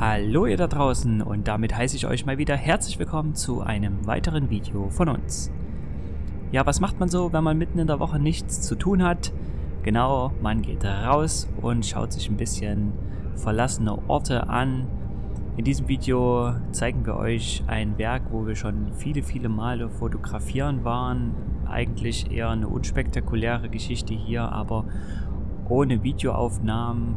Hallo ihr da draußen und damit heiße ich euch mal wieder herzlich willkommen zu einem weiteren Video von uns. Ja, was macht man so, wenn man mitten in der Woche nichts zu tun hat? Genau, man geht raus und schaut sich ein bisschen verlassene Orte an. In diesem Video zeigen wir euch ein Werk, wo wir schon viele, viele Male fotografieren waren. Eigentlich eher eine unspektakuläre Geschichte hier, aber ohne Videoaufnahmen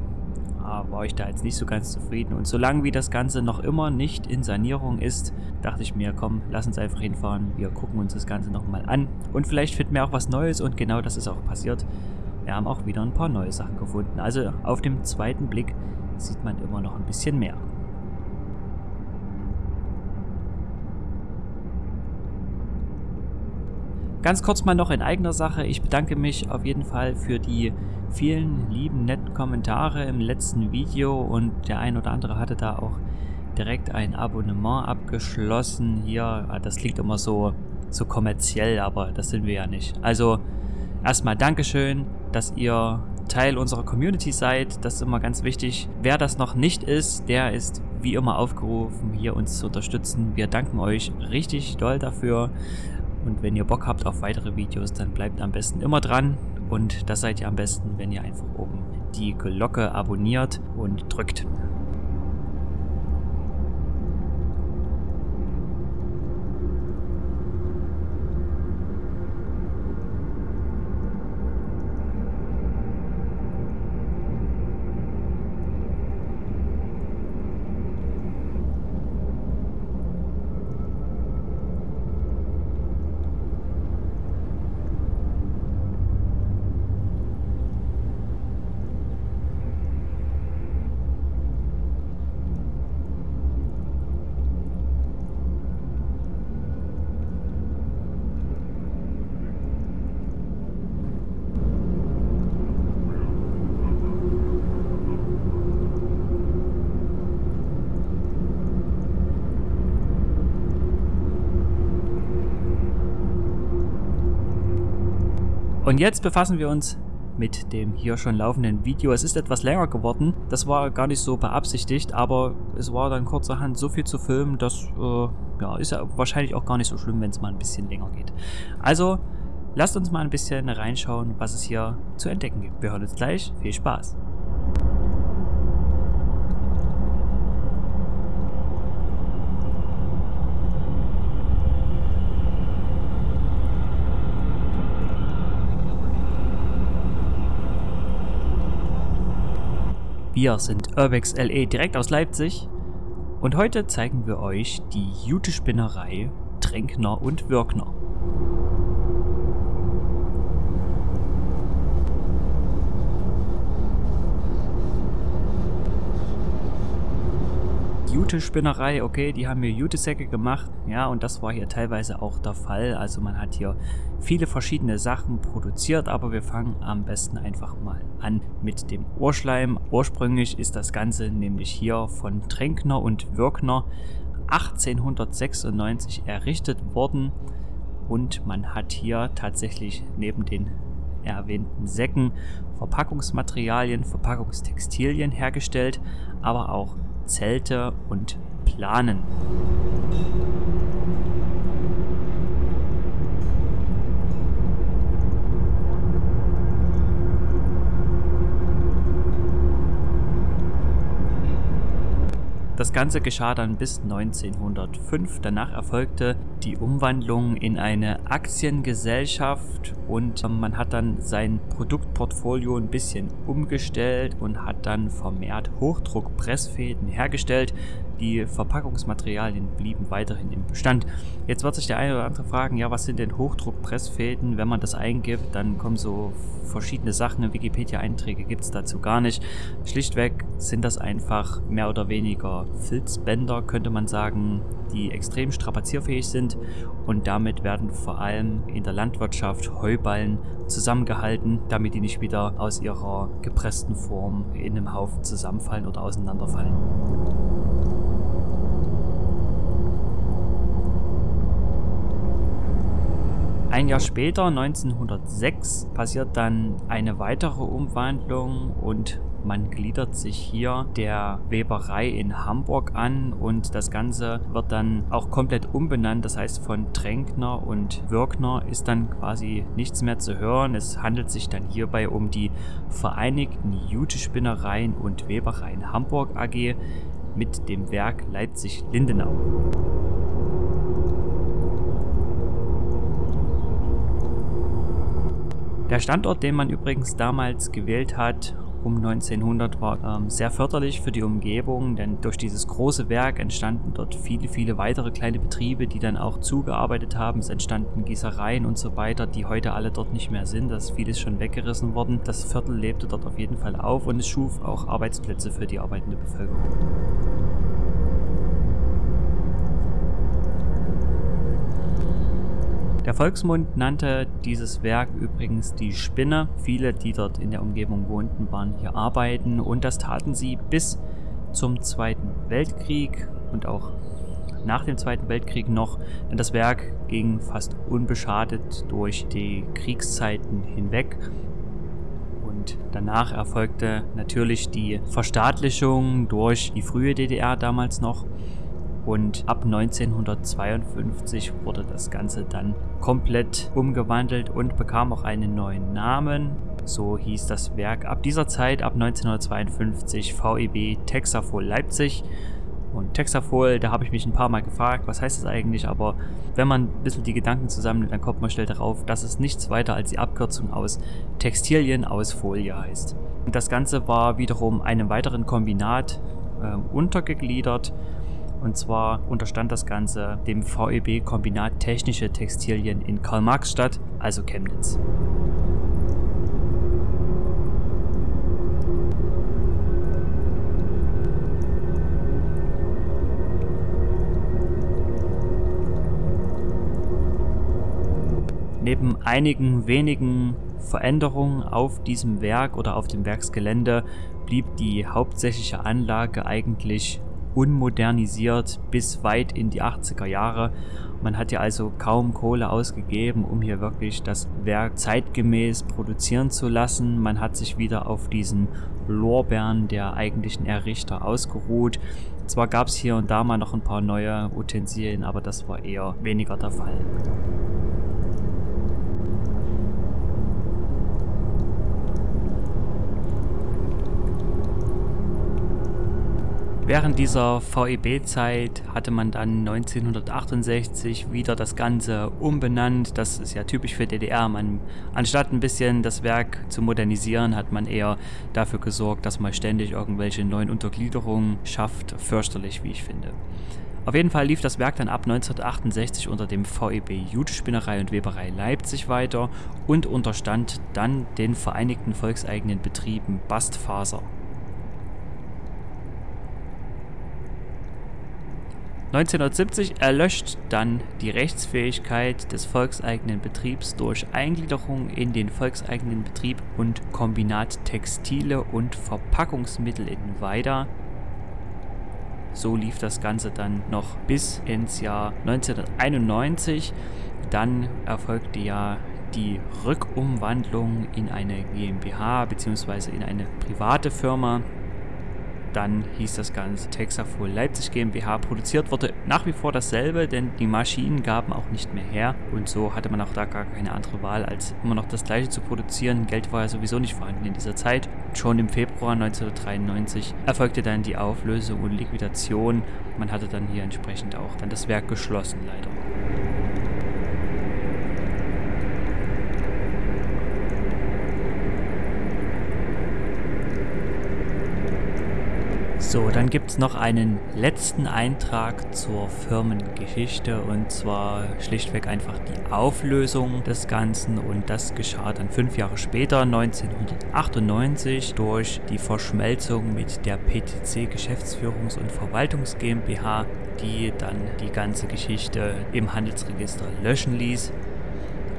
war ich da jetzt nicht so ganz zufrieden. Und solange wie das Ganze noch immer nicht in Sanierung ist, dachte ich mir, komm, lass uns einfach hinfahren. Wir gucken uns das Ganze nochmal an. Und vielleicht finden wir auch was Neues und genau das ist auch passiert. Wir haben auch wieder ein paar neue Sachen gefunden. Also auf dem zweiten Blick sieht man immer noch ein bisschen mehr. Ganz kurz mal noch in eigener Sache. Ich bedanke mich auf jeden Fall für die vielen lieben, netten Kommentare im letzten Video und der ein oder andere hatte da auch direkt ein Abonnement abgeschlossen. Hier, ah, das klingt immer so, so kommerziell, aber das sind wir ja nicht. Also erstmal Dankeschön, dass ihr Teil unserer Community seid. Das ist immer ganz wichtig. Wer das noch nicht ist, der ist wie immer aufgerufen, hier uns zu unterstützen. Wir danken euch richtig doll dafür. Und wenn ihr Bock habt auf weitere Videos, dann bleibt am besten immer dran. Und das seid ihr am besten, wenn ihr einfach oben die Glocke abonniert und drückt. Und jetzt befassen wir uns mit dem hier schon laufenden Video. Es ist etwas länger geworden. Das war gar nicht so beabsichtigt, aber es war dann kurzerhand so viel zu filmen, das äh, ja, ist ja wahrscheinlich auch gar nicht so schlimm, wenn es mal ein bisschen länger geht. Also, lasst uns mal ein bisschen reinschauen, was es hier zu entdecken gibt. Wir hören uns gleich. Viel Spaß! Wir sind Urbex LE direkt aus Leipzig und heute zeigen wir euch die Jute-Spinnerei Tränkner und Wirkner. Jute-Spinnerei, okay, die haben mir Jute-Säcke gemacht, ja, und das war hier teilweise auch der Fall. Also man hat hier viele verschiedene Sachen produziert, aber wir fangen am besten einfach mal an mit dem Ohrschleim. Ursprünglich ist das Ganze nämlich hier von Tränkner und Wirkner 1896 errichtet worden und man hat hier tatsächlich neben den erwähnten Säcken Verpackungsmaterialien, Verpackungstextilien hergestellt, aber auch Zelte und Planen. Das Ganze geschah dann bis 1905. Danach erfolgte die Umwandlung in eine Aktiengesellschaft und man hat dann sein Produktportfolio ein bisschen umgestellt und hat dann vermehrt Hochdruckpressfäden hergestellt. Die Verpackungsmaterialien blieben weiterhin im Bestand. Jetzt wird sich der eine oder andere fragen, ja, was sind denn Hochdruckpressfäden? Wenn man das eingibt, dann kommen so verschiedene Sachen. Wikipedia-Einträge gibt es dazu gar nicht. Schlichtweg sind das einfach mehr oder weniger Filzbänder, könnte man sagen, die extrem strapazierfähig sind und damit werden vor allem in der Landwirtschaft Heuballen zusammengehalten, damit die nicht wieder aus ihrer gepressten Form in einem Haufen zusammenfallen oder auseinanderfallen. Ein Jahr später, 1906, passiert dann eine weitere Umwandlung und Man gliedert sich hier der Weberei in Hamburg an und das Ganze wird dann auch komplett umbenannt. Das heißt, von Tränkner und Wirkner ist dann quasi nichts mehr zu hören. Es handelt sich dann hierbei um die Vereinigten Jutespinnereien und Webereien Hamburg AG mit dem Werk Leipzig-Lindenau. Der Standort, den man übrigens damals gewählt hat, um 1900 war ähm, sehr förderlich für die Umgebung, denn durch dieses große Werk entstanden dort viele, viele weitere kleine Betriebe, die dann auch zugearbeitet haben. Es entstanden Gießereien und so weiter, die heute alle dort nicht mehr sind. Das ist vieles schon weggerissen worden. Das Viertel lebte dort auf jeden Fall auf und es schuf auch Arbeitsplätze für die arbeitende Bevölkerung. Der Volksmund nannte dieses Werk übrigens die Spinne. Viele, die dort in der Umgebung wohnten, waren hier arbeiten und das taten sie bis zum Zweiten Weltkrieg und auch nach dem Zweiten Weltkrieg noch, denn das Werk ging fast unbeschadet durch die Kriegszeiten hinweg. Und danach erfolgte natürlich die Verstaatlichung durch die frühe DDR damals noch und ab 1952 wurde das Ganze dann komplett umgewandelt und bekam auch einen neuen Namen. So hieß das Werk ab dieser Zeit, ab 1952, VEB Texafol Leipzig. Und Texafol, da habe ich mich ein paar Mal gefragt, was heißt das eigentlich, aber wenn man ein bisschen die Gedanken zusammennimmt, dann kommt man schnell darauf, dass es nichts weiter als die Abkürzung aus Textilien aus Folie heißt. Und das Ganze war wiederum einem weiteren Kombinat äh, untergegliedert und zwar unterstand das Ganze dem VEB Kombinat Technische Textilien in Karl-Marx-Stadt, also Chemnitz. Neben einigen wenigen Veränderungen auf diesem Werk oder auf dem Werksgelände blieb die hauptsächliche Anlage eigentlich unmodernisiert bis weit in die 80er Jahre. Man hat ja also kaum Kohle ausgegeben, um hier wirklich das Werk zeitgemäß produzieren zu lassen. Man hat sich wieder auf diesen Lorbeeren der eigentlichen Errichter ausgeruht. Zwar gab es hier und da mal noch ein paar neue Utensilien, aber das war eher weniger der Fall. Während dieser VEB-Zeit hatte man dann 1968 wieder das Ganze umbenannt. Das ist ja typisch für DDR. Man, anstatt ein bisschen das Werk zu modernisieren, hat man eher dafür gesorgt, dass man ständig irgendwelche neuen Untergliederungen schafft. Fürchterlich, wie ich finde. Auf jeden Fall lief das Werk dann ab 1968 unter dem VEB Jutespinnerei und Weberei Leipzig weiter und unterstand dann den Vereinigten Volkseigenen Betrieben Bastfaser. 1970 erlöscht dann die Rechtsfähigkeit des volkseigenen Betriebs durch Eingliederung in den volkseigenen Betrieb und Kombinat Textile und Verpackungsmittel in Weida. So lief das Ganze dann noch bis ins Jahr 1991. Dann erfolgte ja die Rückumwandlung in eine GmbH bzw. in eine private Firma. Dann hieß das Ganze Texafol Leipzig GmbH. Produziert wurde nach wie vor dasselbe, denn die Maschinen gaben auch nicht mehr her. Und so hatte man auch da gar keine andere Wahl, als immer noch das gleiche zu produzieren. Geld war ja sowieso nicht vorhanden in dieser Zeit. Schon im Februar 1993 erfolgte dann die Auflösung und Liquidation. Man hatte dann hier entsprechend auch dann das Werk geschlossen, leider. So, dann gibt es noch einen letzten Eintrag zur Firmengeschichte und zwar schlichtweg einfach die Auflösung des Ganzen und das geschah dann fünf Jahre später, 1998, durch die Verschmelzung mit der PTC Geschäftsführungs- und Verwaltungs GmbH, die dann die ganze Geschichte im Handelsregister löschen ließ.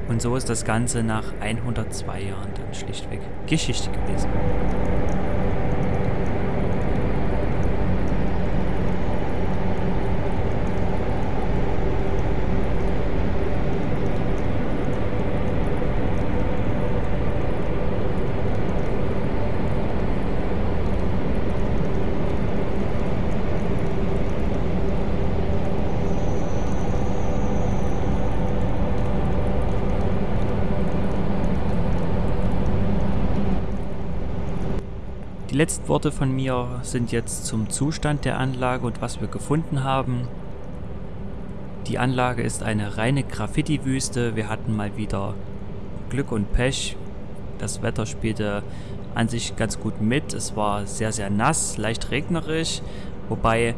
Und so ist das Ganze nach 102 Jahren dann schlichtweg Geschichte gewesen. Die letzten Worte von mir sind jetzt zum Zustand der Anlage und was wir gefunden haben. Die Anlage ist eine reine Graffiti-Wüste. Wir hatten mal wieder Glück und Pech. Das Wetter spielte an sich ganz gut mit. Es war sehr, sehr nass, leicht regnerisch, wobei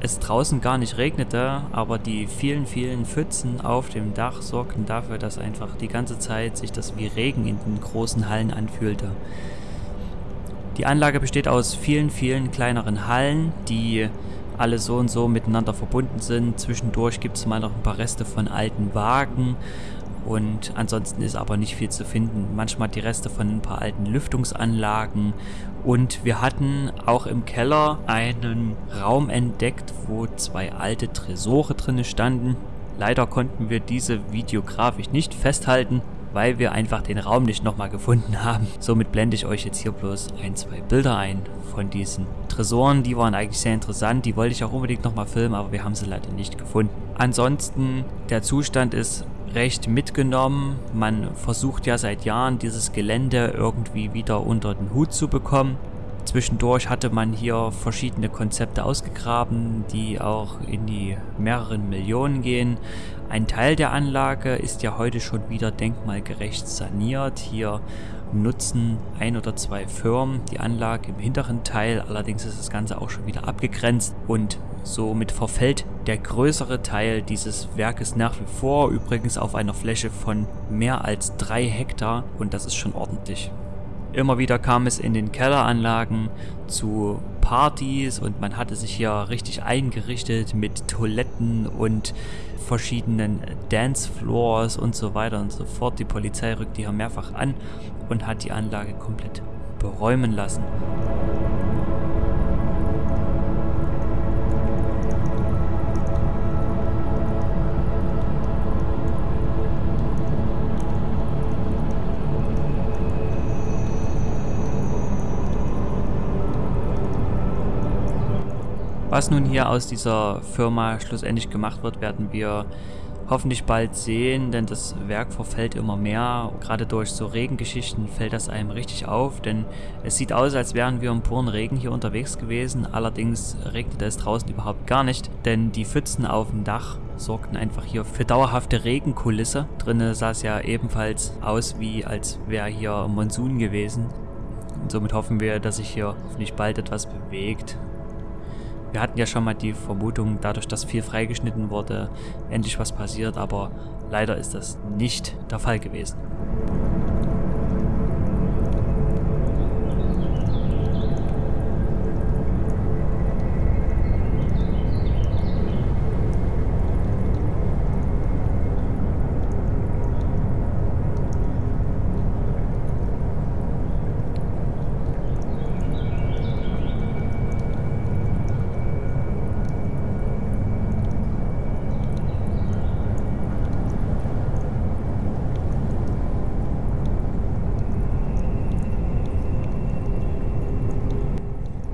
es draußen gar nicht regnete, aber die vielen, vielen Pfützen auf dem Dach sorgten dafür, dass einfach die ganze Zeit sich das wie Regen in den großen Hallen anfühlte. Die Anlage besteht aus vielen, vielen kleineren Hallen, die alle so und so miteinander verbunden sind. Zwischendurch gibt es mal noch ein paar Reste von alten Wagen und ansonsten ist aber nicht viel zu finden. Manchmal die Reste von ein paar alten Lüftungsanlagen und wir hatten auch im Keller einen Raum entdeckt, wo zwei alte Tresore drin standen. Leider konnten wir diese videografisch nicht festhalten, weil wir einfach den Raum nicht nochmal gefunden haben. Somit blende ich euch jetzt hier bloß ein, zwei Bilder ein von diesen Tresoren. Die waren eigentlich sehr interessant, die wollte ich auch unbedingt nochmal filmen, aber wir haben sie leider nicht gefunden. Ansonsten, der Zustand ist recht mitgenommen. Man versucht ja seit Jahren dieses Gelände irgendwie wieder unter den Hut zu bekommen. Zwischendurch hatte man hier verschiedene Konzepte ausgegraben, die auch in die mehreren Millionen gehen. Ein Teil der Anlage ist ja heute schon wieder denkmalgerecht saniert. Hier nutzen ein oder zwei Firmen die Anlage im hinteren Teil, allerdings ist das Ganze auch schon wieder abgegrenzt und somit verfällt der größere Teil dieses Werkes nach wie vor, übrigens auf einer Fläche von mehr als drei Hektar und das ist schon ordentlich. Immer wieder kam es in den Kelleranlagen zu Partys und man hatte sich hier richtig eingerichtet mit Toiletten und verschiedenen Dancefloors und so weiter und so fort. Die Polizei rückte hier mehrfach an und hat die Anlage komplett beräumen lassen. Was nun hier aus dieser Firma schlussendlich gemacht wird, werden wir hoffentlich bald sehen, denn das Werk verfällt immer mehr. Gerade durch so Regengeschichten fällt das einem richtig auf, denn es sieht aus, als wären wir im puren Regen hier unterwegs gewesen. Allerdings regnete es draußen überhaupt gar nicht, denn die Pfützen auf dem Dach sorgten einfach hier für dauerhafte Regenkulisse. Drinnen sah es ja ebenfalls aus, wie als wäre hier Monsun gewesen. Und somit hoffen wir, dass sich hier hoffentlich bald etwas bewegt wir hatten ja schon mal die Vermutung, dadurch, dass viel freigeschnitten wurde, endlich was passiert, aber leider ist das nicht der Fall gewesen.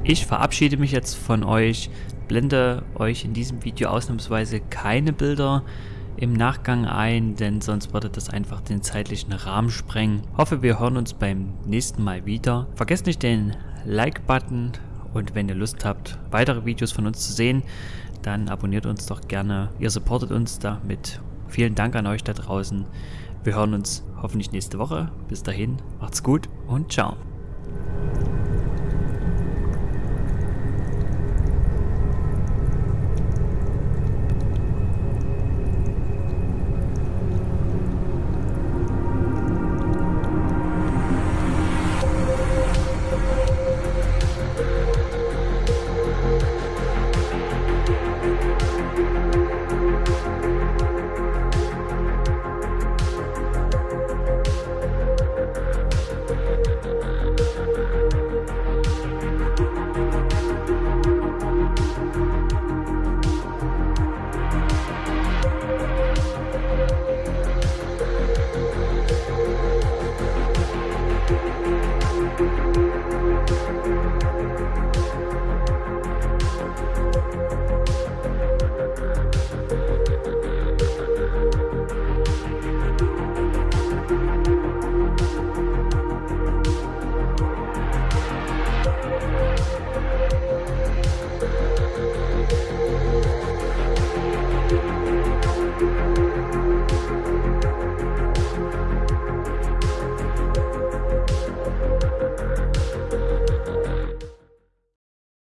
Ich verabschiede mich jetzt von euch, blende euch in diesem Video ausnahmsweise keine Bilder im Nachgang ein, denn sonst würde das einfach den zeitlichen Rahmen sprengen. Hoffe, wir hören uns beim nächsten Mal wieder. Vergesst nicht den Like-Button und wenn ihr Lust habt, weitere Videos von uns zu sehen, dann abonniert uns doch gerne. Ihr supportet uns damit. Vielen Dank an euch da draußen. Wir hören uns hoffentlich nächste Woche. Bis dahin, macht's gut und ciao.